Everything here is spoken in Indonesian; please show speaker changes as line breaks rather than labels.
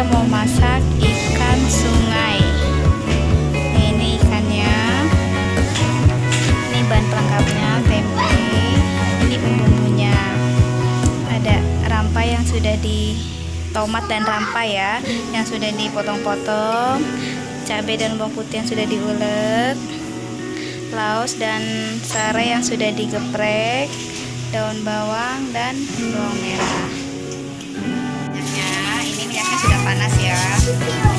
kita mau masak ikan sungai. Ini ikannya. Ini bahan pelengkapnya tempe. Ini bumbunya. Ada rampa yang sudah di tomat dan rampa ya yang sudah dipotong-potong. Cabai dan bawang putih yang sudah diulek. Laos dan sare yang sudah digeprek. Daun bawang dan bawang merah. Minyaknya ini